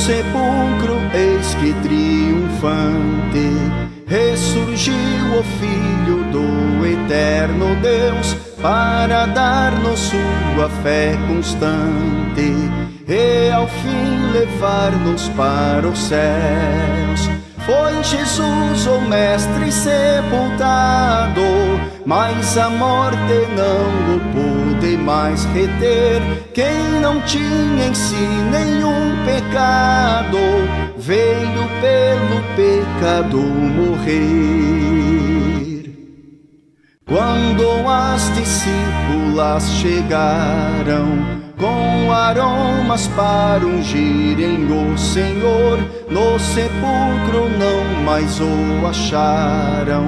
sepulcro, eis que triunfante ressurgiu o Filho do Eterno Deus para dar-nos sua fé constante e ao fim levar-nos para os céus. Foi Jesus, o Mestre, sepultado, mas a morte não o pôde mais reter. Quem não tinha em si nenhum pecado, veio pelo pecado morrer. Quando as discípulas chegaram, com aromas para ungirem o Senhor. No sepulcro não mais o acharam,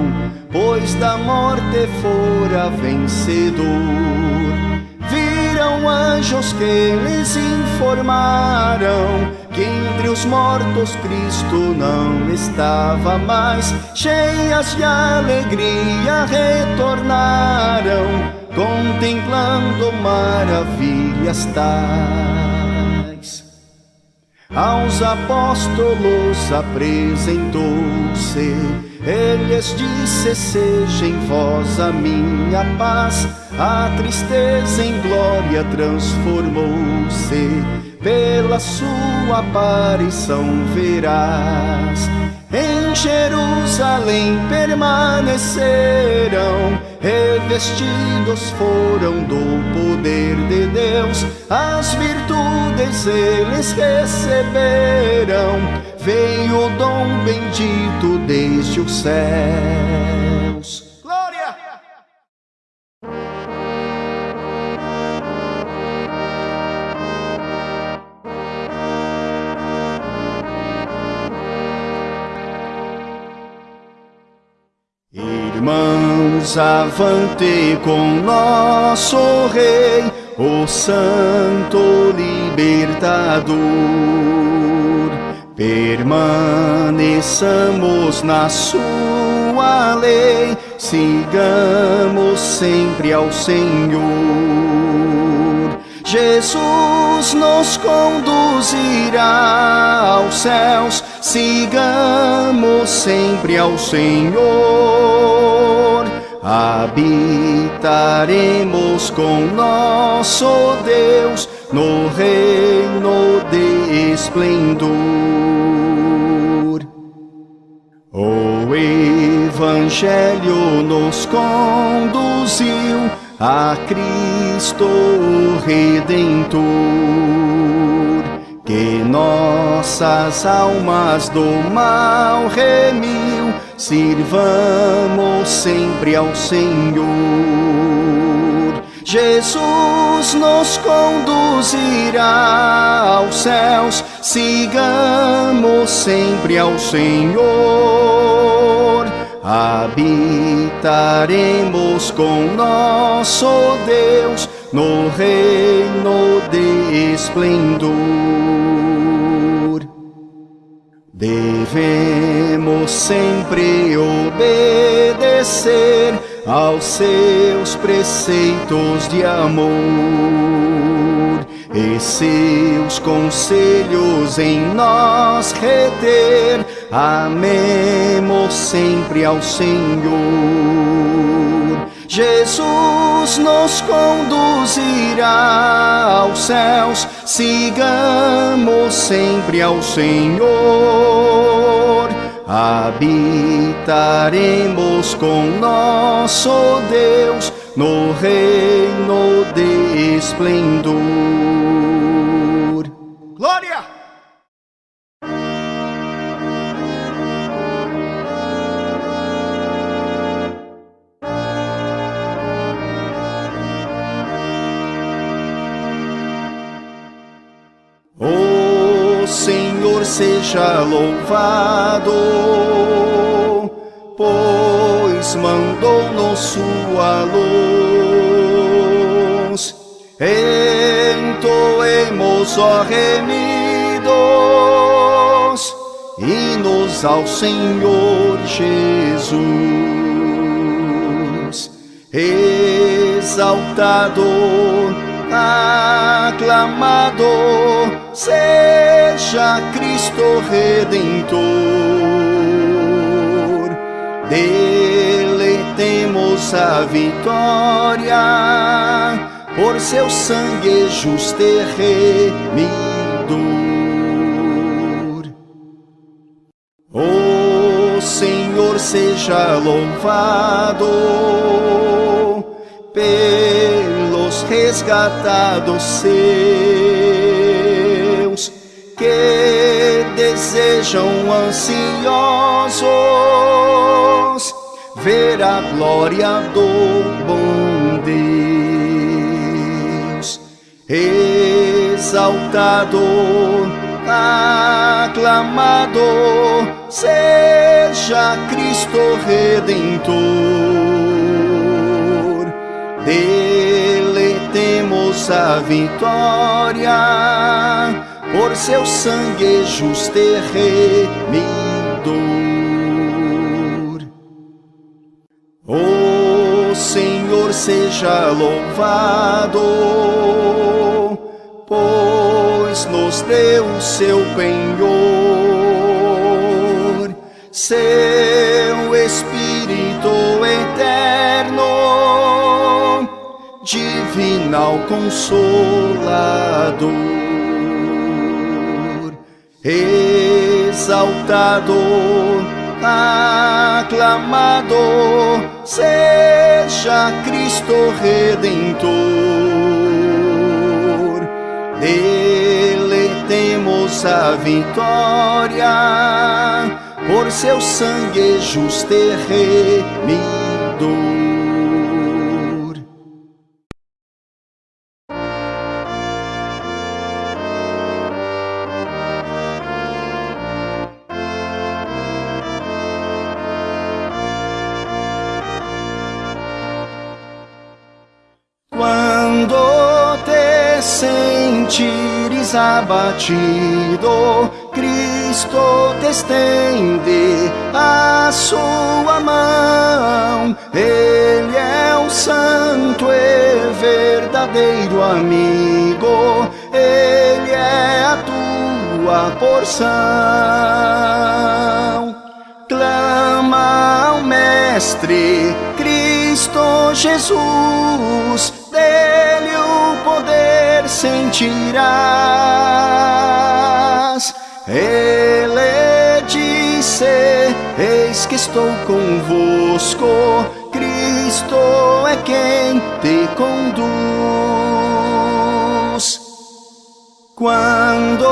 pois da morte fora vencedor. Anjos que lhes informaram que entre os mortos Cristo não estava mais. Cheias de alegria retornaram contemplando maravilhas tais. Aos apóstolos apresentou-se, eles disse: Seja em vós a minha paz. A tristeza em glória transformou-se, pela sua aparição verás. Em Jerusalém permaneceram revestidos foram do poder de Deus, as virtudes eles receberam, veio o dom bendito desde os céus. Irmãos, avante com nosso Rei, o Santo Libertador. Permaneçamos na sua lei, sigamos sempre ao Senhor. Jesus nos conduzirá aos céus, sigamos sempre ao Senhor. Habitaremos com nosso Deus no reino de esplendor. O Evangelho nos conduziu a Cristo Redentor, que nossas almas do mal remiu, sirvamos sempre ao Senhor. Jesus nos conduzirá aos céus, sigamos sempre ao Senhor. Habitaremos com nosso Deus no reino de esplendor. Devemos sempre obedecer aos seus preceitos de amor e seus conselhos em nós reter Amemos sempre ao Senhor. Jesus nos conduzirá aos céus, sigamos sempre ao Senhor. Habitaremos com nosso Deus no reino de esplendor. Seja louvado, pois mandou-nos sua luz. Entoemos, ó remidos, hinos ao Senhor Jesus. Exaltado, aclamado, seja Cristo Redentor. Dele temos a vitória, por seu sangue justo e remidor. O Senhor seja louvado pelos resgatados seus que desejam ansiosos ver a glória do bom Deus exaltado aclamado seja Cristo Redentor. Dele temos a vitória por seu sangue justo e remidor. O Senhor seja louvado, pois nos deu seu penhor, seu Espírito eterno, divinal consolador exaltado, aclamado, seja Cristo Redentor. Dele temos a vitória, por seu sangue justo e abatido, Cristo te estende a sua mão. Ele é o santo e verdadeiro amigo, Ele é a tua porção. Clama ao Mestre, Cristo Jesus, poder sentirás. Ele disse: Eis que estou convosco, Cristo é quem te conduz. Quando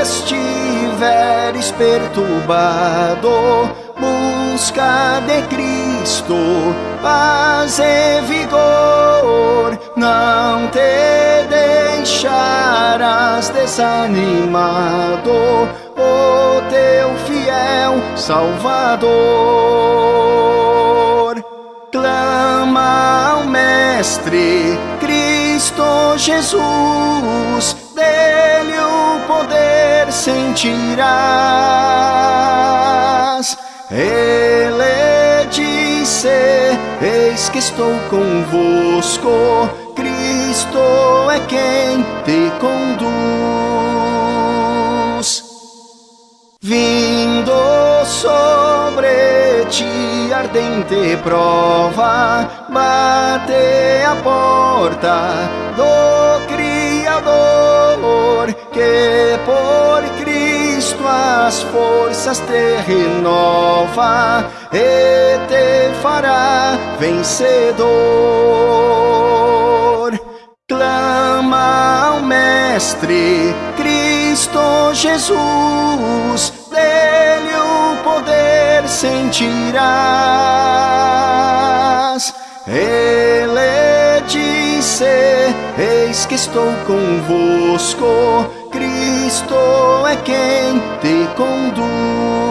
estiveres perturbado, busca de Cristo paz e vigor, não deixarás desanimado, o teu fiel Salvador. Clama ao Mestre Cristo Jesus, dele o poder sentirás. Ele disse: Eis que estou convosco, Cristo é quem te conduz. Vindo sobre ti ardente prova, bate a porta do Criador, que por Cristo as forças te renova e te fará vencedor. Ao Mestre Cristo Jesus, dele o poder sentirás. Ele disse: Eis que estou convosco, Cristo é quem te conduz.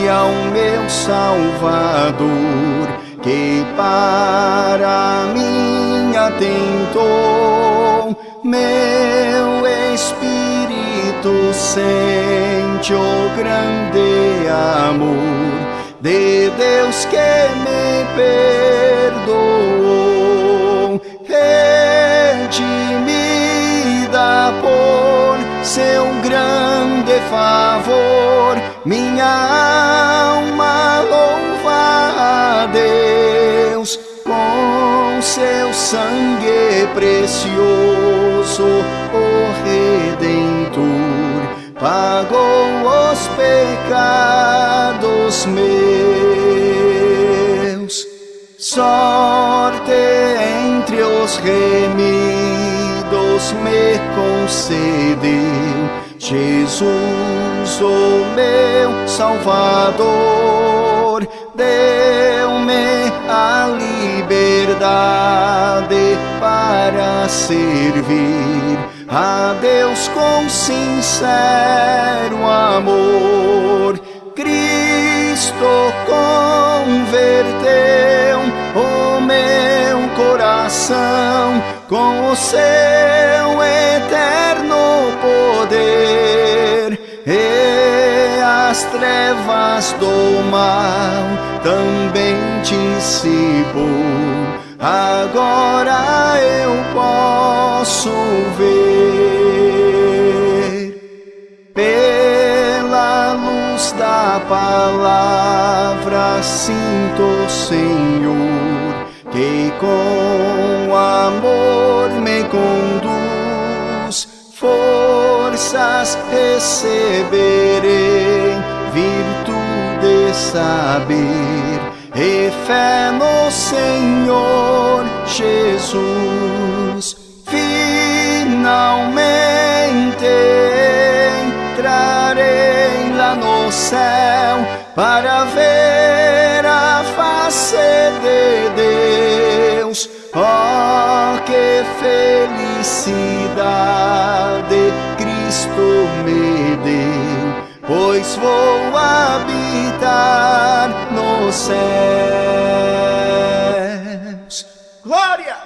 Ao meu Salvador, que para mim atentou. Meu espírito sente o grande amor de Deus que me perdoou. Redimida por seu grande favor, minha alma louva a Deus com seu sangue precioso, o Redentor pagou os pecados meus. Sorte entre os remidos me concedeu Jesus, o meu Salvador, deu-me a liberdade para servir a Deus com sincero amor. Cristo converteu o meu coração com o seu eterno poder e as trevas do mal também dissipou agora eu posso ver pela luz da palavra sinto Senhor que com amor me conduz forças receberei virtude saber e fé no Senhor Jesus. Finalmente entrarei lá no céu para ver a face de Deus. Oh, que felicidade Cristo me deu, pois vou habitar nos céus. Glória!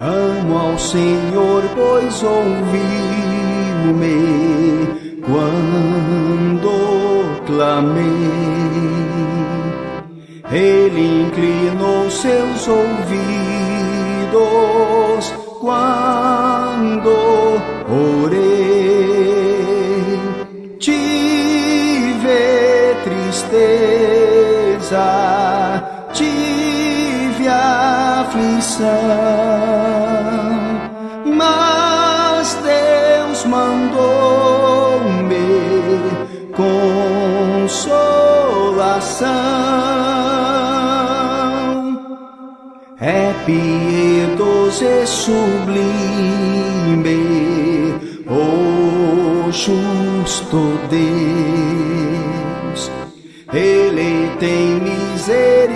Amo ao Senhor, pois ouviu-me quando clamei. Ele inclinou seus ouvidos quando orei. Tive tristeza, tive aflição, consolação é piedoso e sublime, o justo Deus. Ele tem misericórdia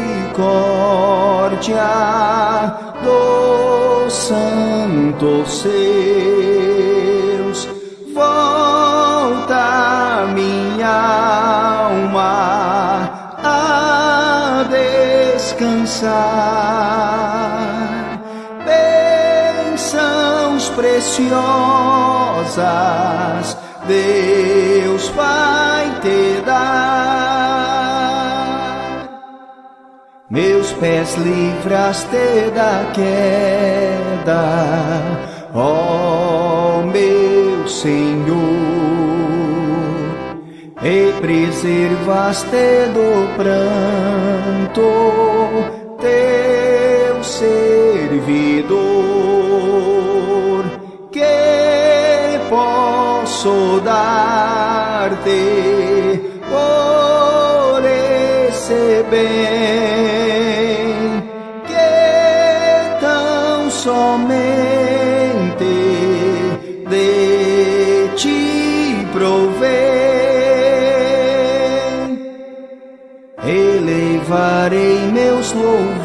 dos santos seus. Descansar. Bênçãos preciosas Deus vai te dar. Meus pés livraste da queda, ó meu Senhor e preservaste do pranto teu servidor. Que posso dar-te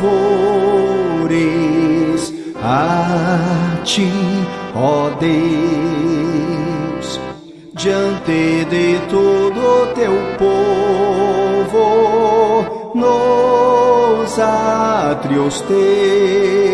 louvores a ti, ó Deus, diante de todo teu povo, nos átrios teus,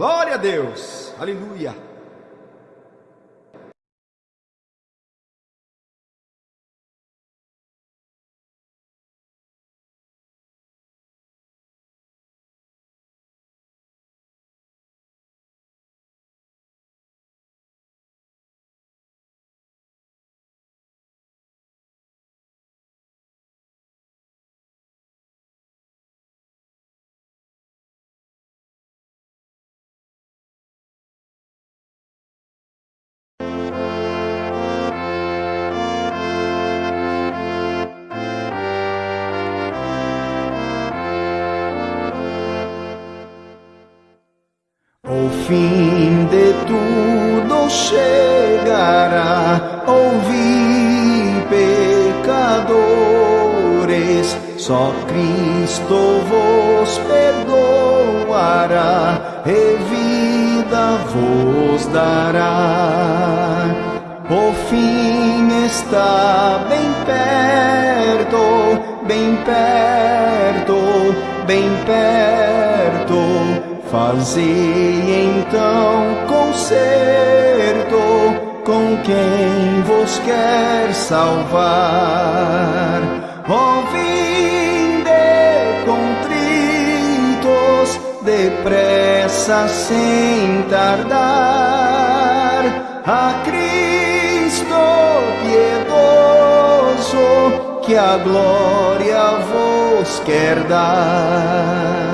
Glória a Deus, aleluia. Fim de tudo chegará, ouvi pecadores, só Cristo vos perdoará e vida vos dará. O fim está bem perto, bem perto, bem perto. Fazei então concerto com quem vos quer salvar. Ó vinde contritos, depressa sem tardar, a Cristo piedoso, que a glória vos quer dar.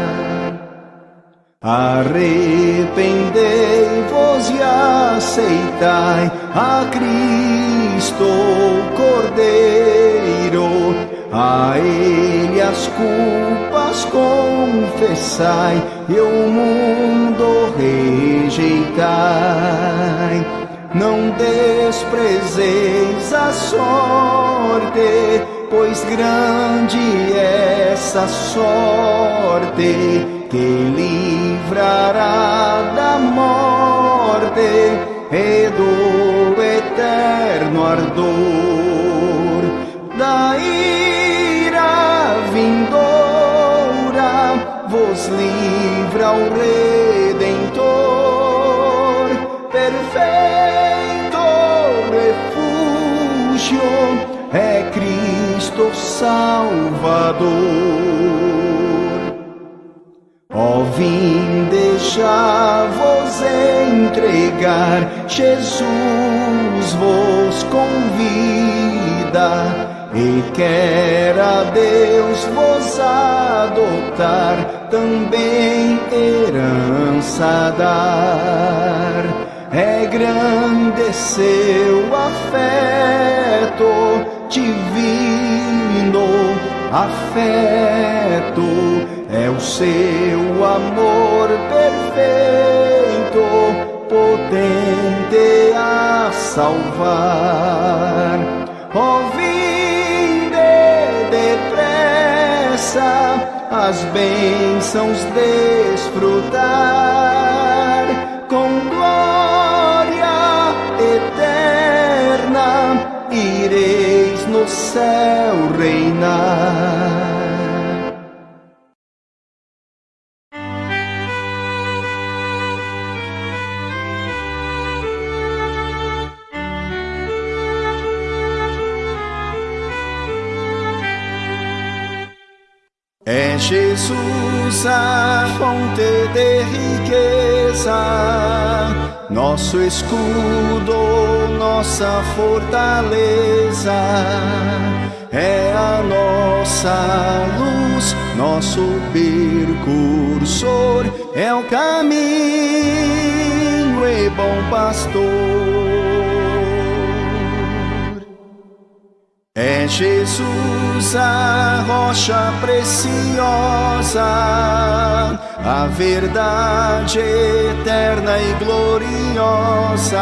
Arrependei-vos e aceitai a Cristo Cordeiro, a Ele as culpas confessai e o mundo rejeitai. Não desprezeis a sorte, pois grande é essa sorte que livrará da morte e do eterno ardor. Da ira vindoura vos livra o Redentor. Perfeito refúgio é Cristo Salvador vim deixar-vos entregar, Jesus vos convida e quer a Deus vos adotar, também herança dar. É grande seu afeto divino, afeto é o seu amor perfeito, potente a salvar. Ó, vinde depressa as bênçãos desfrutar céu reinar. É Jesus a fonte de riqueza, nosso escudo, nossa fortaleza. É a nossa luz, nosso percursor, é o caminho e bom pastor. É Jesus a rocha preciosa, a verdade eterna e gloriosa.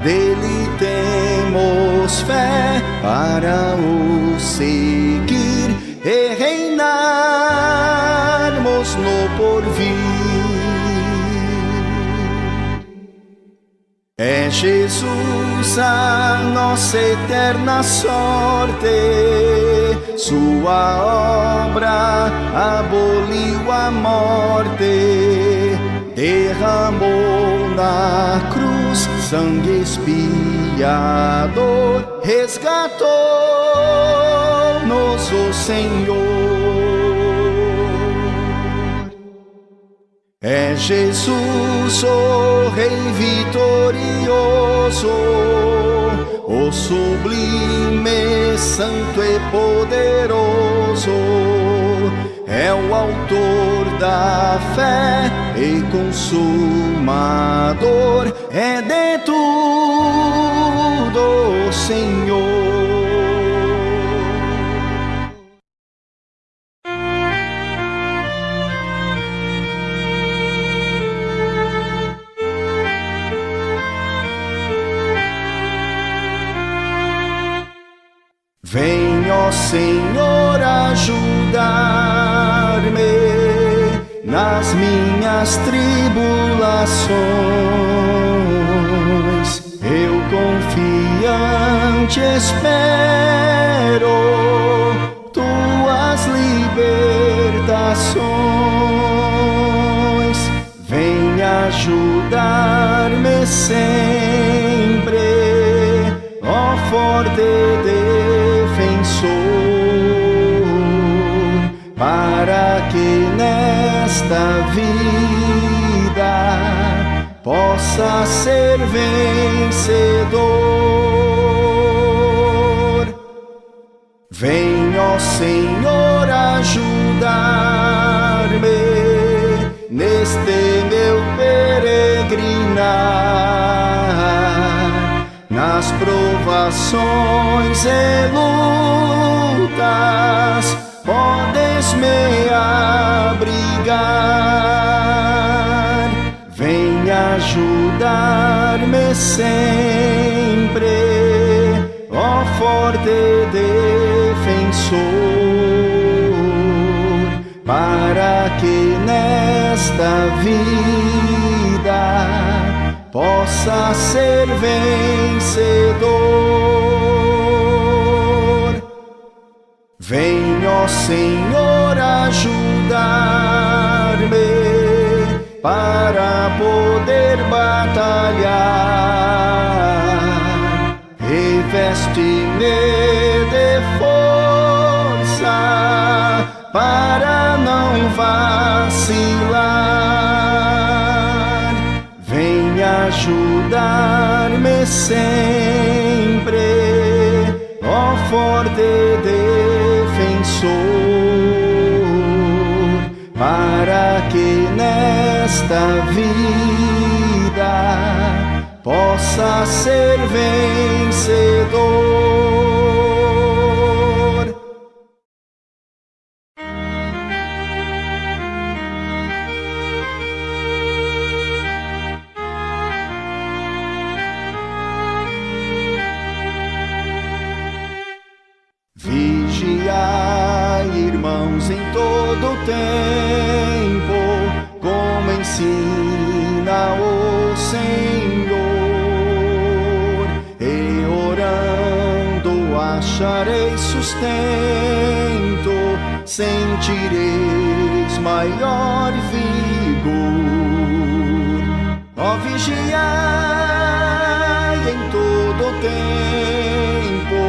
Dele temos fé para o seguir e reinarmos no porvir. É Jesus a nossa eterna sorte, Sua obra aboliu a morte, derramou na cruz sangue expiador, resgatou-nos o Senhor. É Jesus, o Rei vitorioso, o sublime, santo e poderoso. É o autor da fé e consumador, é de tudo, Senhor. Vem, ó Senhor, ajudar-me nas minhas tribulações. Eu confiante espero tuas libertações. Vem ajudar-me sempre, ó forte vida possa ser vencedor. Vem, ó Senhor, ajudar-me neste meu peregrinar nas provações e lutas podes me abrigar. Vem ajudar-me sempre, ó forte defensor, para que nesta vida possa ser vencedor. Vem, ó Senhor, ajudar-me para poder batalhar. Reveste-me de força para não vacilar. Vem ajudar-me sempre, nesta vida possa ser vencedor. Vigiai, irmãos, em todo tempo, sentireis maior vigor. Ó, vigiai em todo tempo,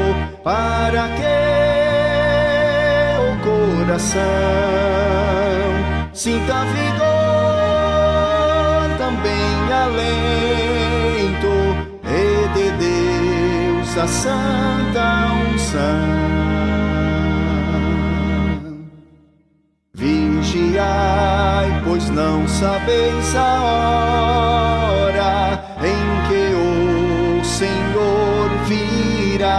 para que o coração sinta vigor, também alento, e de Deus a santa unção. sabeis a hora em que o Senhor virá.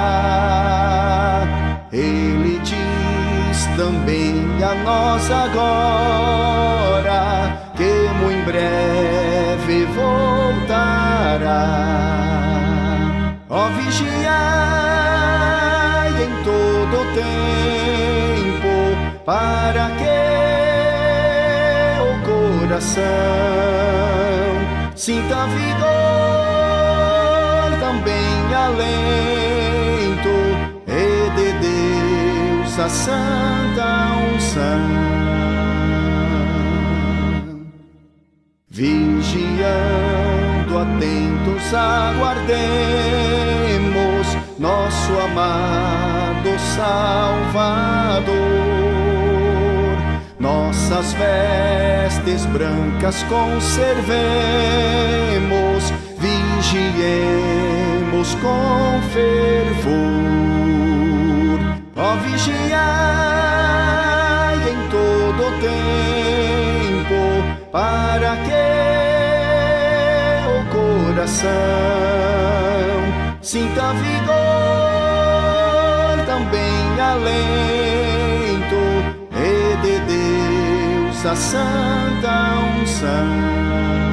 Ele diz também a nós agora. Coração sinta vigor também alento e de Deus a santa unção. Vigiando atentos aguardemos nosso amado Salvador nossas vestes brancas conservemos, vigiemos com fervor. Ó vigiai em todo tempo, para que o coração sinta vigor também alento e de Deus a santa unção.